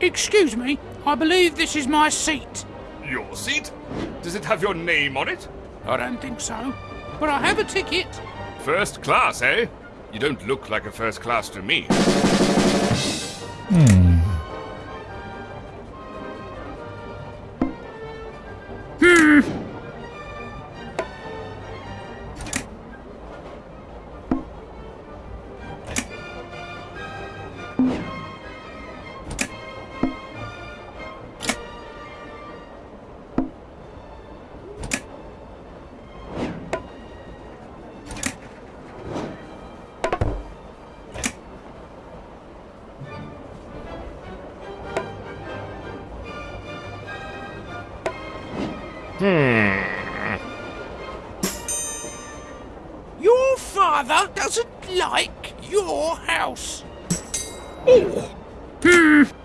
Excuse me, I believe this is my seat. Your seat? Does it have your name on it? I don't think so, but I have a ticket. First class, eh? You don't look like a first class to me. Your father doesn't like your house. Hmm.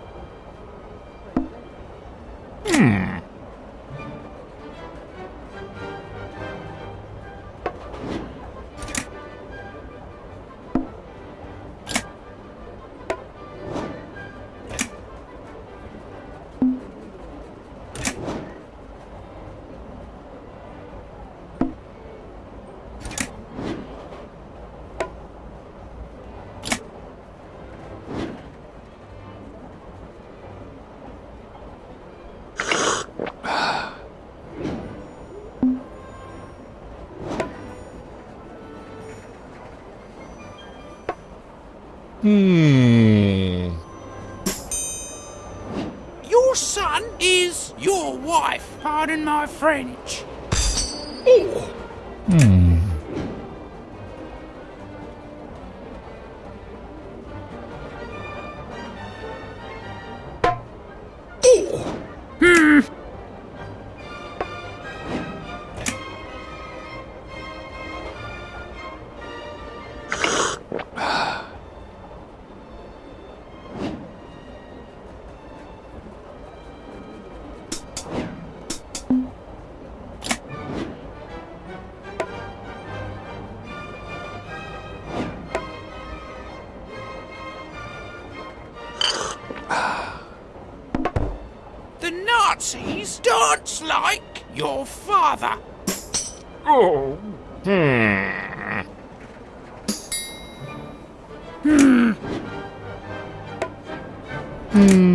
Hmm. Your son is your wife. Pardon my French. The Nazis dance like your father. Oh. Hmm. Hmm. Hmm.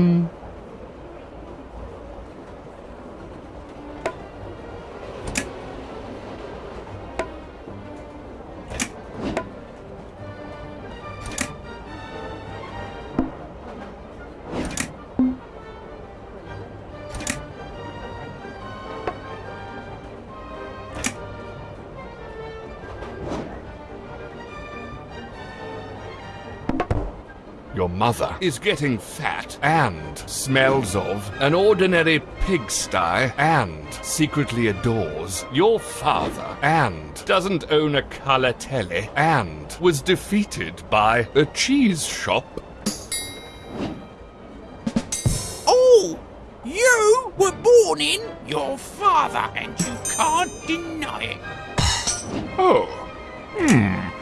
Your mother is getting fat and smells of an ordinary pigsty and secretly adores your father and doesn't own a colour telly and was defeated by a cheese shop. Oh, you were born in your father, and you can't deny it. Oh. Oh.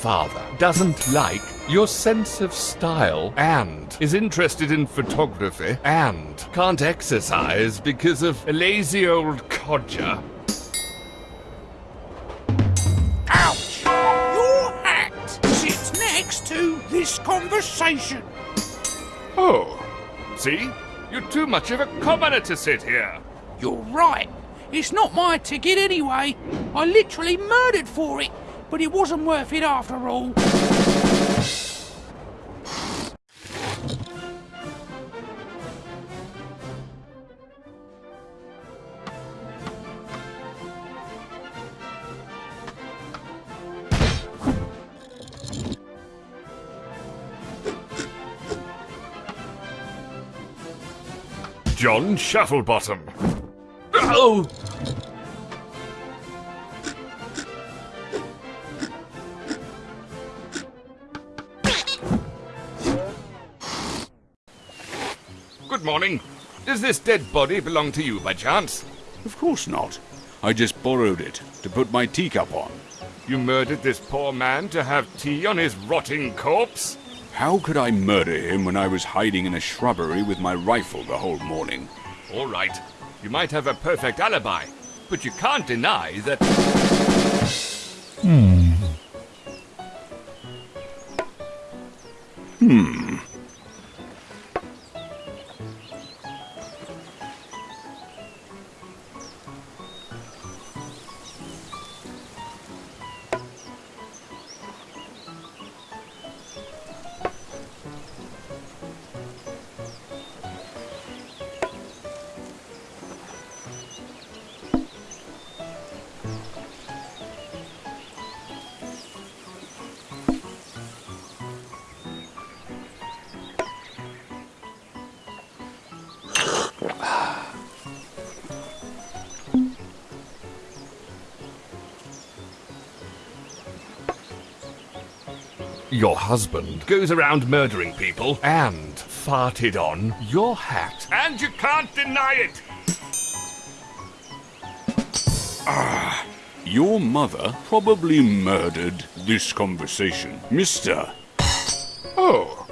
Father doesn't like your sense of style and is interested in photography and can't exercise because of a lazy old codger. Ouch! Your hat sits next to this conversation. Oh, see? You're too much of a commoner to sit here. You're right. It's not my ticket anyway. I literally murdered for it, but it wasn't worth it after all. John Shufflebottom. Oh! Good morning. Does this dead body belong to you by chance? Of course not. I just borrowed it to put my teacup on. You murdered this poor man to have tea on his rotting corpse? How could I murder him when I was hiding in a shrubbery with my rifle the whole morning? All right. You might have a perfect alibi, but you can't deny that. Hmm. Your husband goes around murdering people and farted on your hat. And you can't deny it! Ah, Your mother probably murdered this conversation, mister. Oh.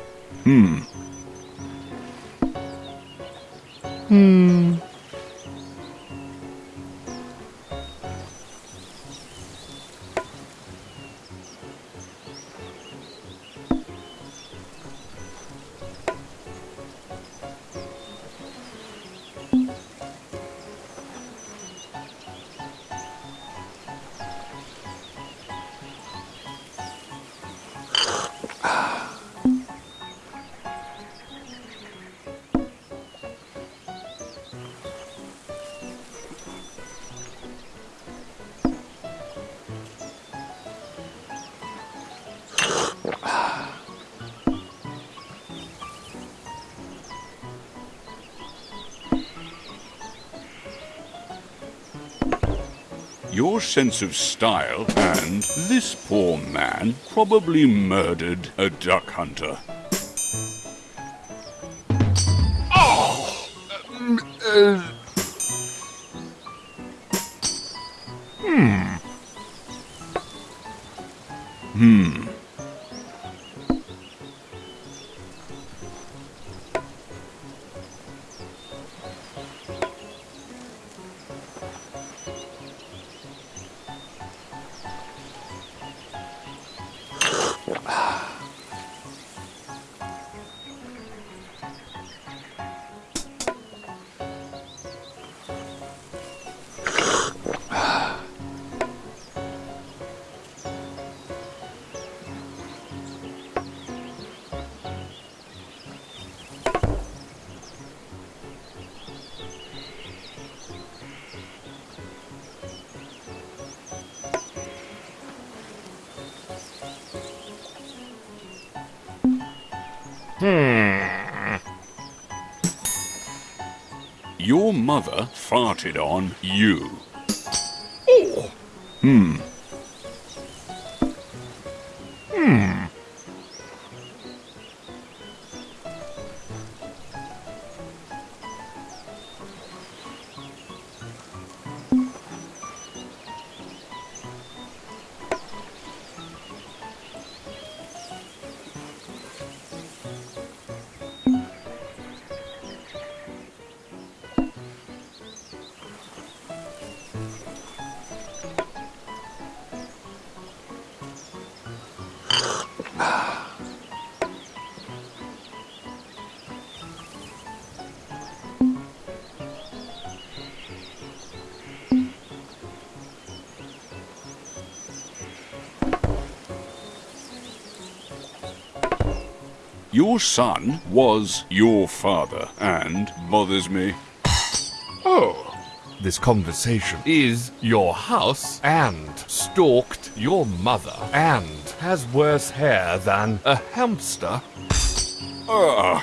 Your sense of style and this poor man probably murdered a duck hunter. Oh, uh, Hmm. Your mother farted on you. Oh. Hmm. Your son was your father and bothers me. This conversation. Is your house and stalked your mother. And has worse hair than a hamster. Ah,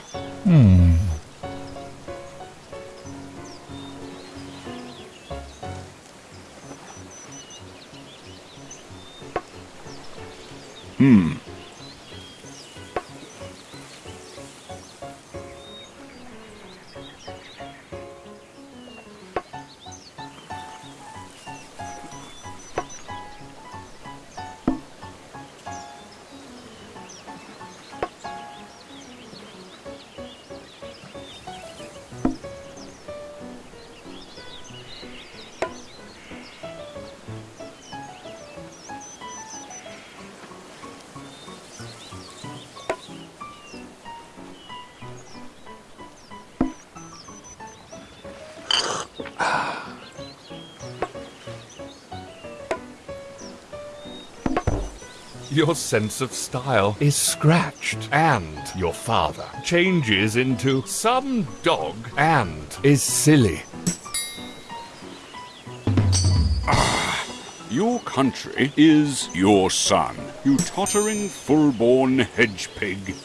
Your sense of style is scratched, and your father changes into some dog and is silly. Ah, your country is your son, you tottering full-born hedge pig.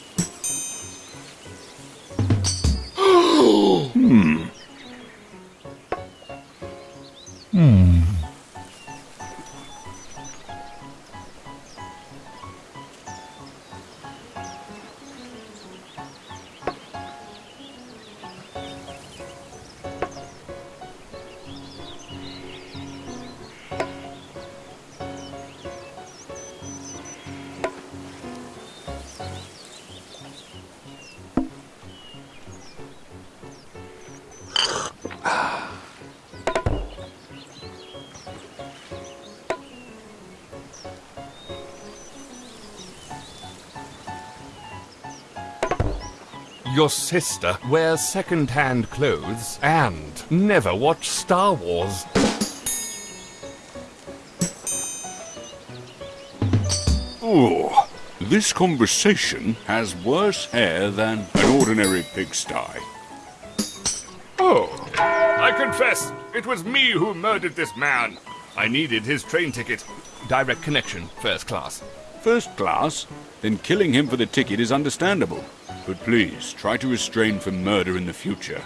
Your sister wears second-hand clothes and never watched Star Wars. Ooh, this conversation has worse hair than an ordinary pigsty. Oh, I confess, it was me who murdered this man. I needed his train ticket. Direct connection, first class. First class? Then killing him for the ticket is understandable. But please, try to restrain from murder in the future.